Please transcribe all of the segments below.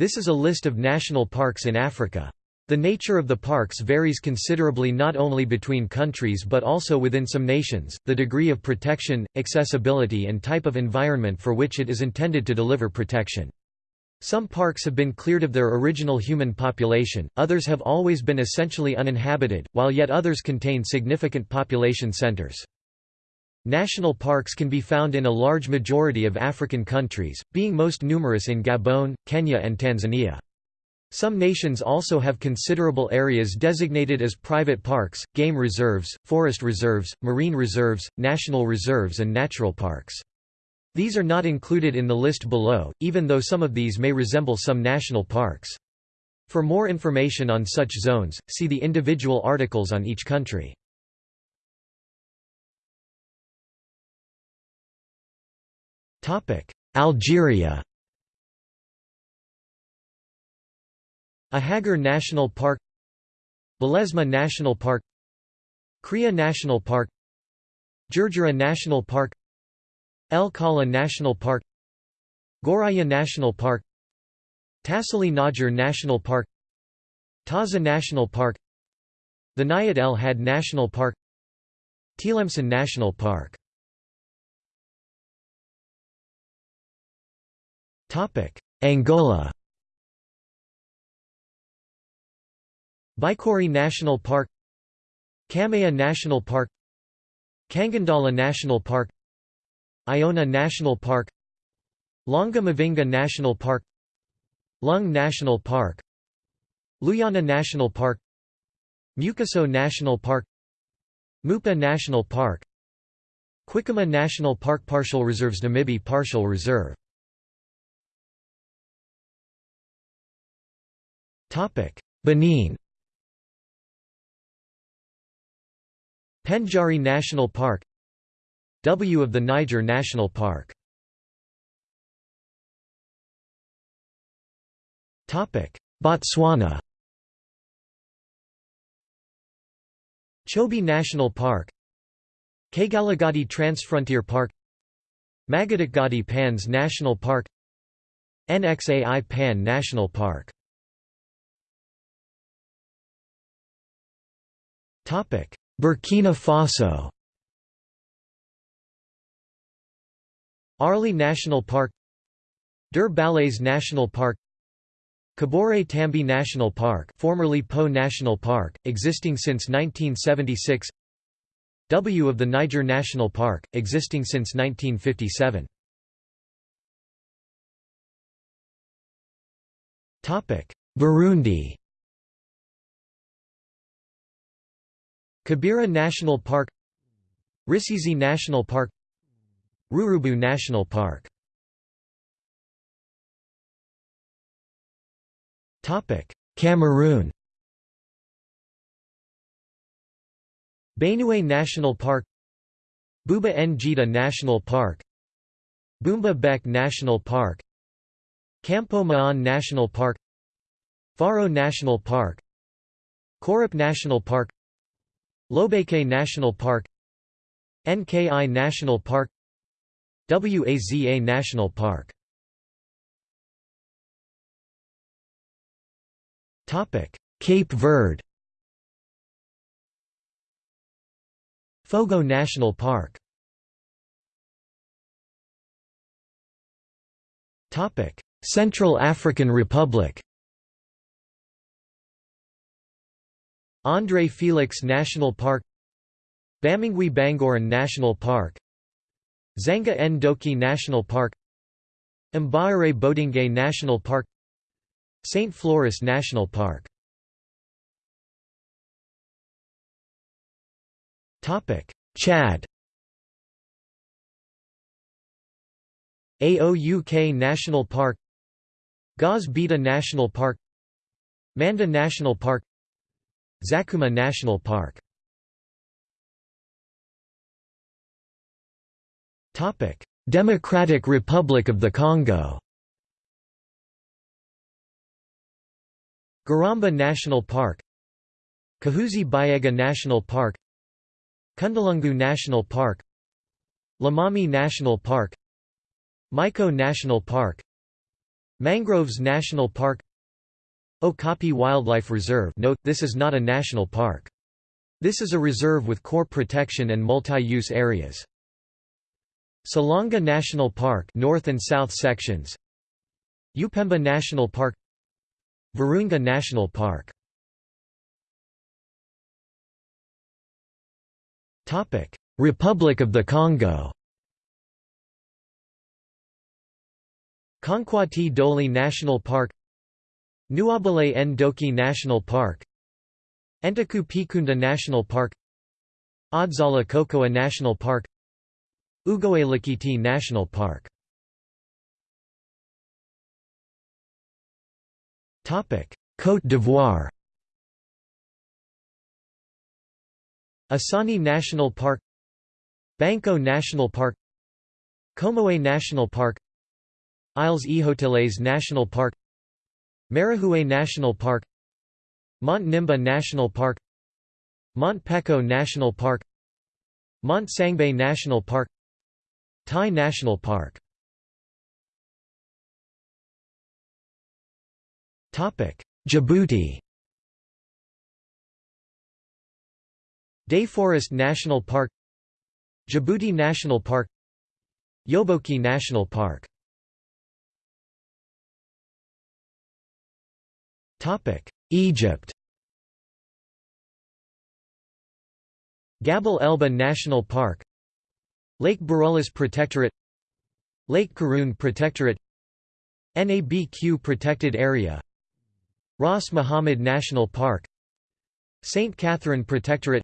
This is a list of national parks in Africa. The nature of the parks varies considerably not only between countries but also within some nations, the degree of protection, accessibility and type of environment for which it is intended to deliver protection. Some parks have been cleared of their original human population, others have always been essentially uninhabited, while yet others contain significant population centers. National parks can be found in a large majority of African countries, being most numerous in Gabon, Kenya and Tanzania. Some nations also have considerable areas designated as private parks, game reserves, forest reserves, marine reserves, national reserves and natural parks. These are not included in the list below, even though some of these may resemble some national parks. For more information on such zones, see the individual articles on each country. Algeria Ahagar National Park Belezma National Park Kria National Park Djurdjura National Park El Kala National Park Gouraya National Park Tassili N'Ajjer National Park Taza National Park Theniet El Had National Park Tlemcen National Park Angola Bicuar National Park Cameia National Park Kangandala National Park Iona National Park Longa Mavinga National Park Lung National Park Luyana National Park Mukiso National Park Mupa National Park Quiçama National Park Partial Reserves Namibe Partial Reserve Benin. Pendjari National Park. W of the Niger National Park. Botswana. Chobe National Park. Kgalagadi Transfrontier Park. Makgadikgadi Pans National Park. NXAI Pan National Park Burkina Faso. Arli National Park. Der National Park. Kabore Tambi National Park formerly Po National Park, existing since 1976 W of the Niger National Park, existing since 1957 Burundi Kibira National Park Rusizi National Park Ruvubu National Park. Cameroon. Benue National Park Buba Njida National Park Boumba Bek National Park Campo Maan National Park Faro National Park Korup National Park Lobeke National Park NKI National Park Waza National Park. Cape Verde. Fogo National Park. Central African Republic André Felix National Park Bamingui Bangoran National Park Dzanga-Ndoki National Park Mbaere Bodinge National Park St. Floris National Park Chad Aouk National Park Gaz Beta National Park Manda National Park Zakouma National Park. Democratic Republic of the Congo. Garamba National Park. Kahuzi Biega National Park. Kundelungu National Park. Lomami National Park. Maiko National Park. Mangroves National Park Okapi Wildlife Reserve Note, this is not a national park. This is a reserve with core protection and multi-use areas. Salonga National Park North and South sections. Upemba National Park. Virunga National Park. Topic. Republic of the Congo. Conkouati-Douli National Park Nouabalé-Ndoki National Park Ntokou-Pikounda National Park Odzala-Kokoua National Park Ugoe Likiti National Park. Côte d'Ivoire. Azagny National Park Banco National Park Comoé National Park Isles Ehoteles National Park Marahoué National Park Mont Nimba National Park Mont Peko National Park Mont Sangbe National Park Taï National Park. Djibouti. Day Forest National Park Djibouti National Park Yoboki National Park Egypt. Gebel Elba National Park. Lake Burullus Protectorate. Lake Qarun Protectorate. NABQ Protected Area. Ras Muhammad National Park. St. Catherine Protectorate.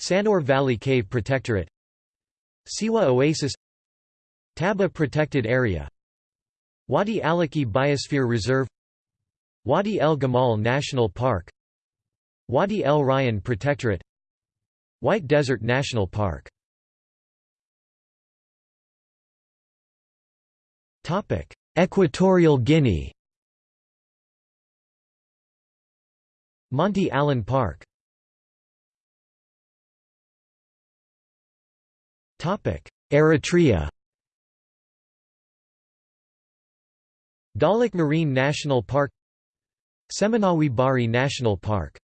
Sannur Valley Cave Protectorate. Siwa Oasis. Taba Protected Area. Wadi Allaqi Biosphere Reserve Wadi El Gemal National Park Wadi El Rayan Protectorate White Desert National Park. Equatorial Guinea. Monte Alén Park. Eritrea. Dahlak Marine National Park Semenawi Bahri National Park.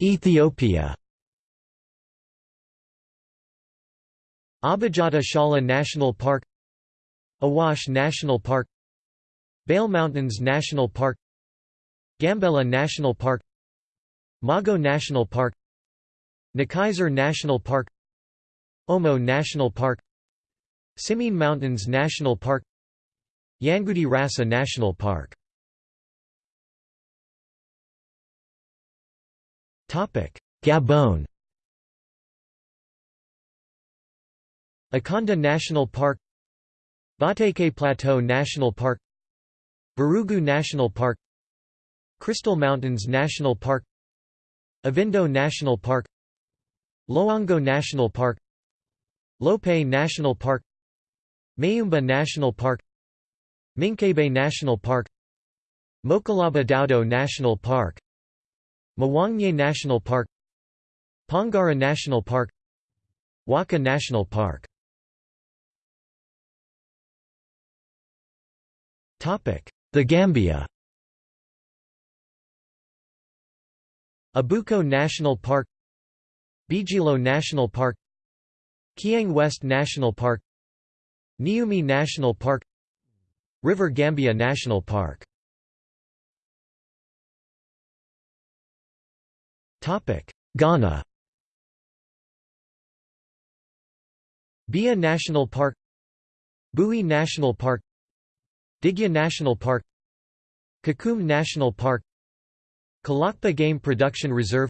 Ethiopia. Abijatta-Shalla National Park. Awash National Park. Bale Mountains National Park. Gambela National Park. Mago National Park. Nechisar National Park. Omo National Park. Simien Mountains National Park Yangudi Rassa National Park. Gabon. Akanda National Park. Bateke Plateau National Park. Barugu National Park. Crystal Mountains National Park. Ivindo National Park. Loango National Park. Lope National Park. Mayumba National Park Minkebe National Park Moukalaba-Doudou National Park Mwagne National Park Pongara National Park Waka National Park. The Gambia. Abuko National Park Bijilo National Park Kiang West National Park Niumi National Park River Gambia National Park. Ghana. Bia National Park. Boui National Park. Digya National Park. Kakum National Park. Kalakpa Game Production Reserve.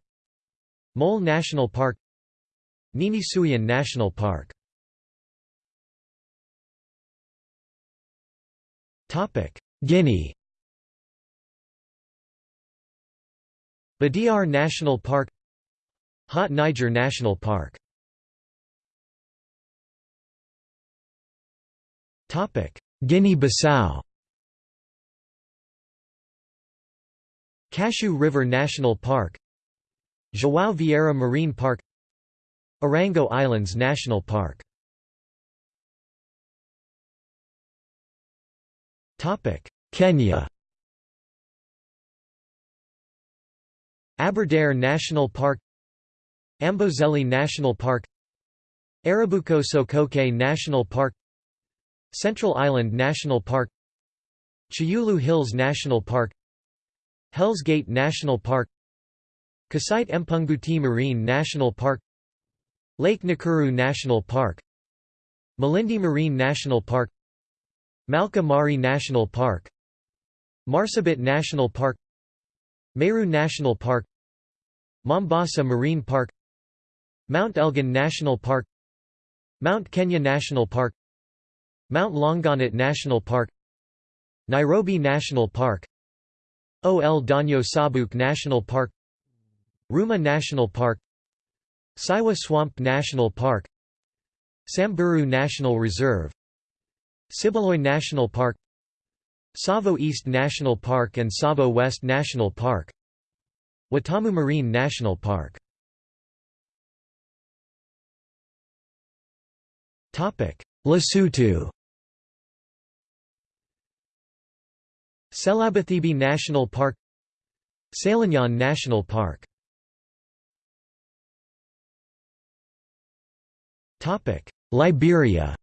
Mole National Park. Nini-Suhien National Park Guinea. Badiar National Park. Haut Niger National Park. Guinea-Bissau. Cacheu River National Park. João Vieira Marine Park. Orango Islands National Park Kenya. Aberdare National Park. Amboseli National Park. Arabuko Sokoke National Park. Central Island National Park. Chyulu Hills National Park. Hells Gate National Park. Kisite-Mpunguti Marine National Park. Lake Nakuru National Park. Malindi Marine National Park Malka Mari National Park Marsabit National Park Meru National Park Mombasa Marine Park Mount Elgon National Park Mount Kenya National Park Mount Longonot National Park Nairobi National Park Ol Donyo Sabuk National Park Ruma National Park Saiwa Swamp National Park Samburu National Reserve Sibiloi National Park Tsavo East National Park and Tsavo West National Park Watamu Marine National Park. Lesotho. Sehlabathebe National Park Selanyon National Park. Liberia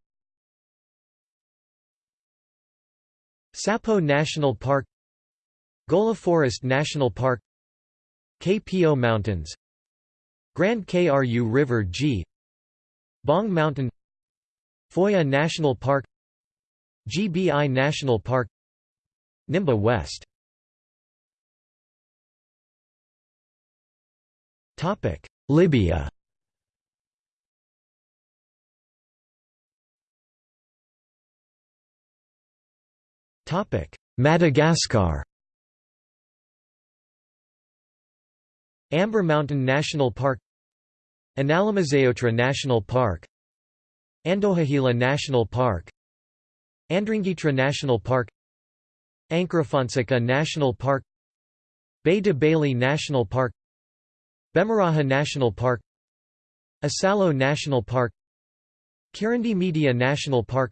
Sapo National Park Gola Forest National Park KPO Mountains Grand KRU River G Bong Mountain Foya National Park GBI National Park Nimba West. Libya Madagascar Amber Mountain National Park Analamazaotra National Park Andohahela National Park Andringitra National Park Ankarafantsika National Park Baie de Baly National Park Bemaraha National Park Isalo National Park Kirindy Mitea National Park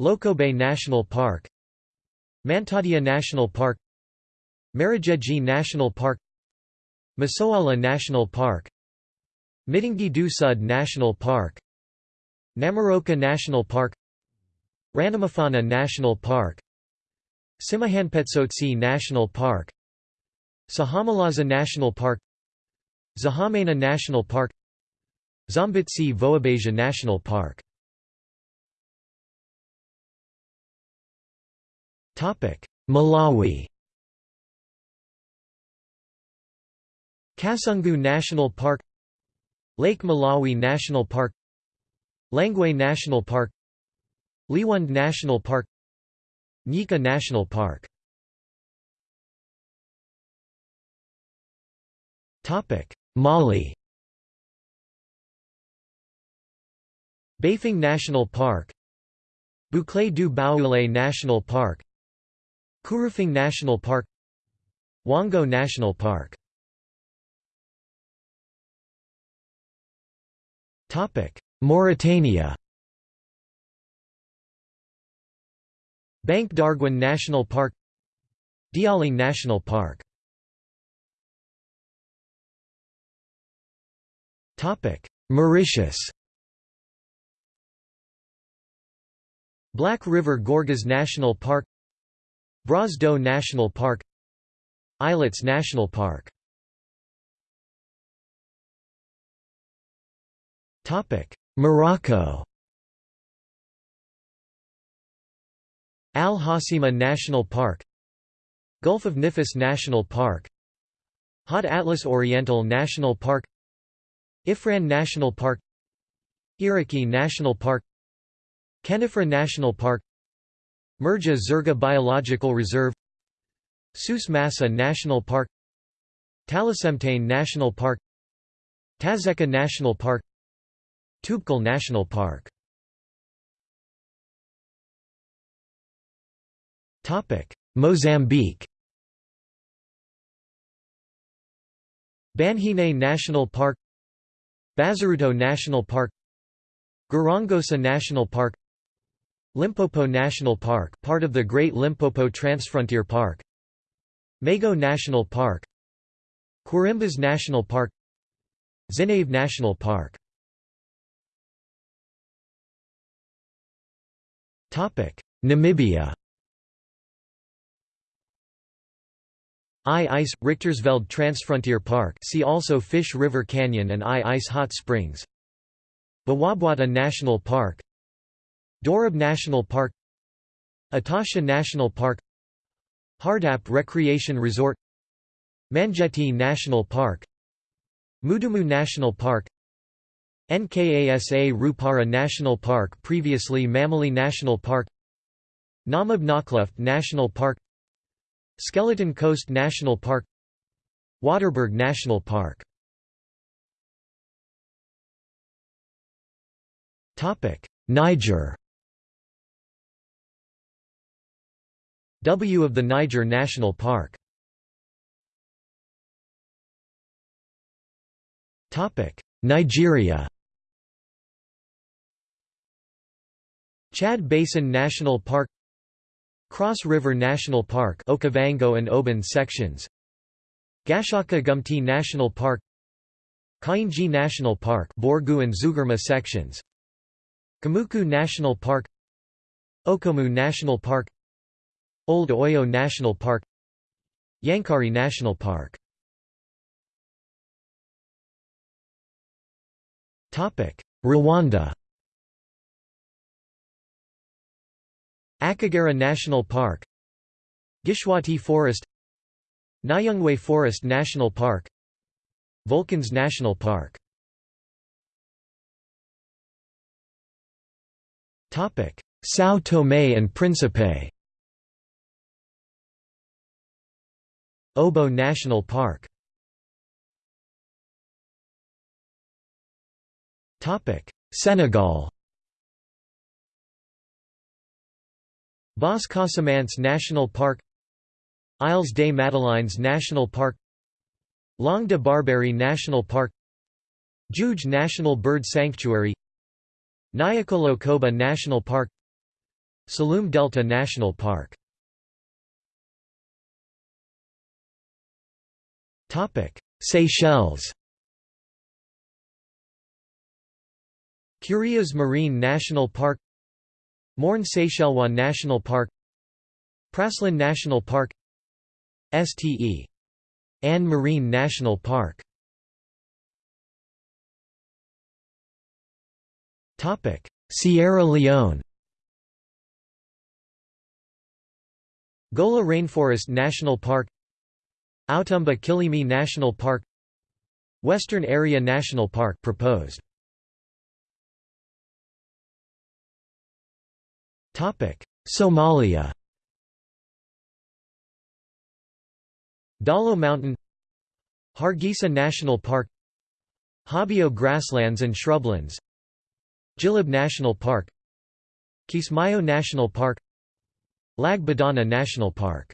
Lokobe National Park Mantadia National Park Marojejy National Park Masoala National Park Midongy du Sud National Park Namoroka National Park Ranomafana National Park Tsimanampetsotsa National Park Sahamalaza National Park Zahamena National Park Zombitse-Vohibasia National Park Malawi Kasungu National Park Lake Malawi National Park Lengwe National Park Liwonde National Park Nyika National Park Mali Bafing National Park Boucle du Baoulé National Park Kourou-Fing National Park Hwango National Park. Mauritania. Banc d'Arguin National Park Diawling National Park. Mauritius. Black River Gorges National Park Bras d'Eau National Park Islets National Park. Morocco. Al Hoceima National Park Gulf of Nifis National Park Haut Atlas Oriental National Park Ifrane National Park Iriqui National Park Khenifra National Park Merja Zerga Biological Reserve Souss Massa National Park Talassemtane National Park Tazekka National Park Toubkal National Park. Mozambique. Banhine National Park Bazaruto National Park Gorongosa National Park Limpopo National Park part of the Great Limpopo Transfrontier Park. Mago National Park. Quirimbas National Park. Zinave National Park. Namibia. Ai-Ais, Richtersveld Transfrontier Park. See also Fish River Canyon and Ai-Ais Hot Springs. Bwabwata National Park Dorob National Park Etosha National Park Hardap Recreation Resort Mangetti National Park Mudumu National Park Nkasa Rupara National Park previously Mamili National Park Namib Naukluft National Park Skeleton Coast National Park Waterberg National Park. Niger W of the Niger National Park. Nigeria. Chad Basin National Park. Cross River National Park Okwangwo and Oban sections. Gashaka Gumti National Park. Kainji National Park Borgu and Zugurma sections. Kamuku National Park. Okomu National Park Old Oyo National Park Yankari National Park. Rwanda. Akagera National Park Gishwati Forest Nyungwe Forest National Park Vulcans National Park. São Tomé and Príncipe Obo National Park. Senegal. Basse Casamance National Park. Isles des Madelines National Park. Langue de Barbarie National Park. Djoudj National Bird Sanctuary. Niokolo-Koba National Park. Saloum Delta National Park Seychelles. Curieux Marine National Park. Morne Seychellois National Park. Praslin National Park. Ste. Anne Marine National Park. Sierra Leone. Gola Rainforest National Park Outamba-Kilimi National Park Western Area National Park proposed. Somalia. Dalo Mountain Hargeisa National Park Habio grasslands and shrublands Jilib National Park Kismayo National Park Lag Badana National Park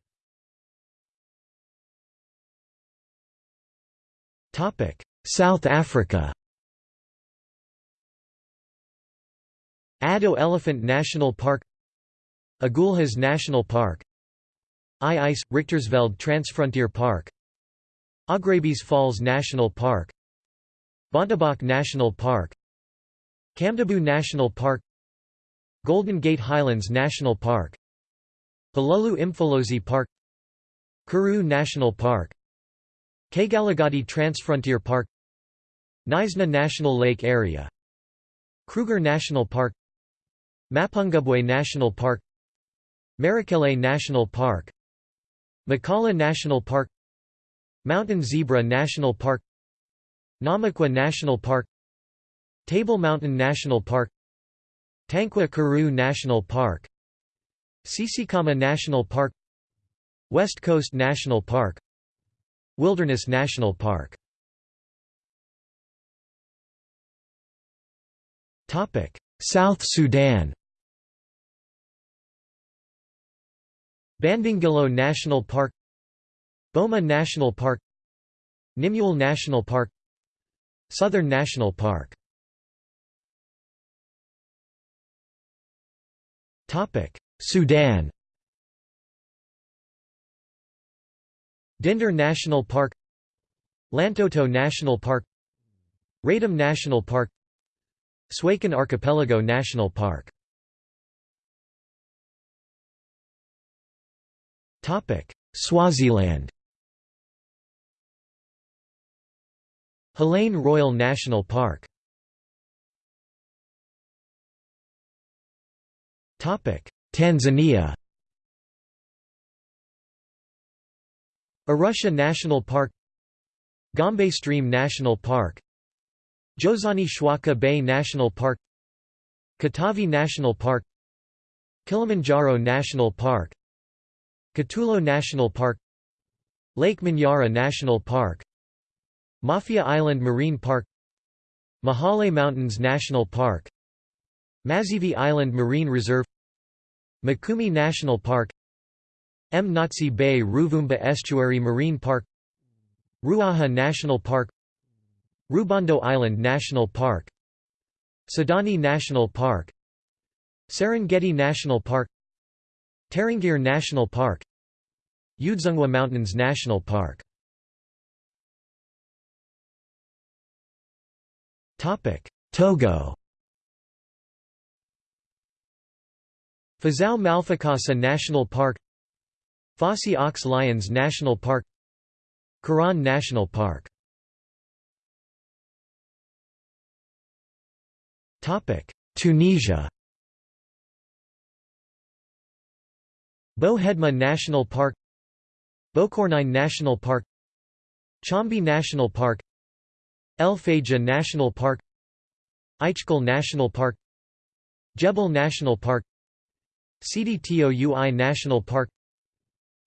South Africa. Addo Elephant National Park. Agulhas National Park. Ai-Ais, Richtersveld Transfrontier Park. Augrabies Falls National Park. Bontebok National Park. Camdeboo National Park. Golden Gate Highlands National Park. Pololo Imfolozi Park. Karoo National Park Kgalagadi Transfrontier Park Knysna National Lake Area Kruger National Park Mapungubwe National Park Marakele National Park Mokala National Park Mountain Zebra National Park Namaqua National Park Table Mountain National Park Tankwa Karoo National Park Tsitsikamma National Park West Coast National Park Wilderness National Park. South Sudan. Bandingilo National Park. Boma National Park. Nimule National Park. Southern National Park. Sudan Dinder National Park Lantoto National Park Radom National Park Suakin Archipelago National Park. Swaziland. Hlane Royal National Park. Tanzania Arusha National Park Gombe Stream National Park Jozani Chwaka Bay National Park Katavi National Park Kilimanjaro National Park Kitulo National Park Lake Manyara National Park Mafia Island Marine Park Mahale Mountains National Park Mazivi Island Marine Reserve Mikumi National Park Mnazi Bay Ruvuma Estuary Marine Park Ruaha National Park Rubondo Island National Park Saadani National Park Serengeti National Park Tarangire National Park Udzungwa Mountains National Park. Togo. Fazao Malfakassa National Park Fosse aux Lions National Park Kéran National Park. Tunisia. Bou-Hedma National Park Boukournein National Park Chambi National Park El Fayja National Park Ichkeul National Park Jebel National Park Sidi Toui National Park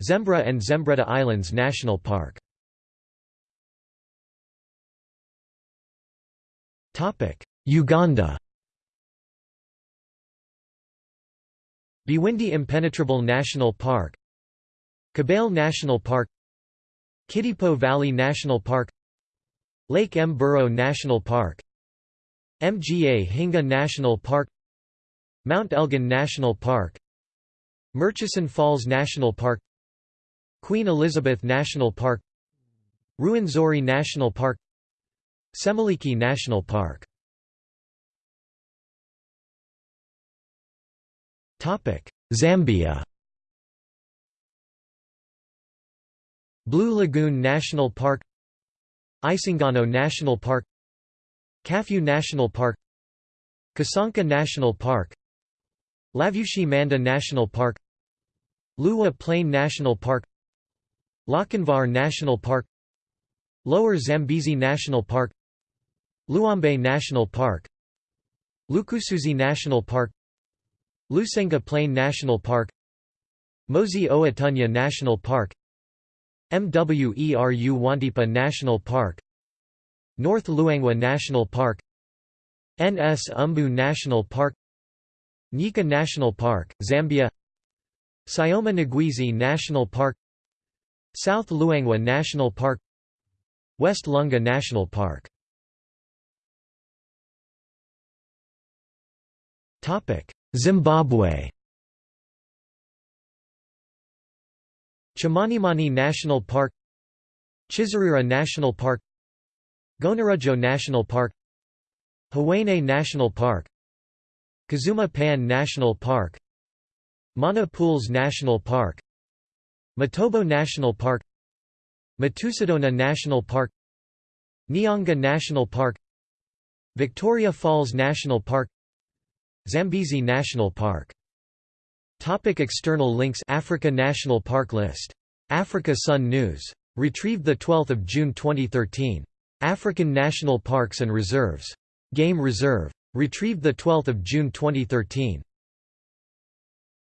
Zembra and Zembreta Islands National Park. Uganda. Bwindi Impenetrable National Park. Kibale National Park. Kidepo Valley National Park. Lake Mburo National Park. Mgahinga National Park. Mount Elgon National Park. Murchison Falls National Park Queen Elizabeth National Park Ruwenzori National Park Semuliki National Park. Zambia. Blue Lagoon National Park Isangano National Park Kafue National Park Kasanka National Park Lavushi Manda National Park Liuwa Plain National Park Lochinvar National Park Lower Zambezi National Park Luambe National Park Lukusuzi National Park Lusenga Plain National Park Mosi-oa-Tunya National Park Mweru Wantipa National Park North Luangwa National Park Nsumbu National Park Nyika National Park, Zambia Sioma Ngwezi National Park South Luangwa National Park West Lunga National Park. Zimbabwe. Chimanimani National Park Chizarira National Park Gonarezhou National Park Hwange National Park Kazuma Pan National Park Mana Pools National Park Matobo National Park Matusadona National Park Nyanga National Park Victoria Falls National Park Zambezi National Park Topic external links Africa National Park List. Africa Sun News. Retrieved 12 June 2013. African National Parks and Reserves. Game Reserve. Retrieved 12 June 2013.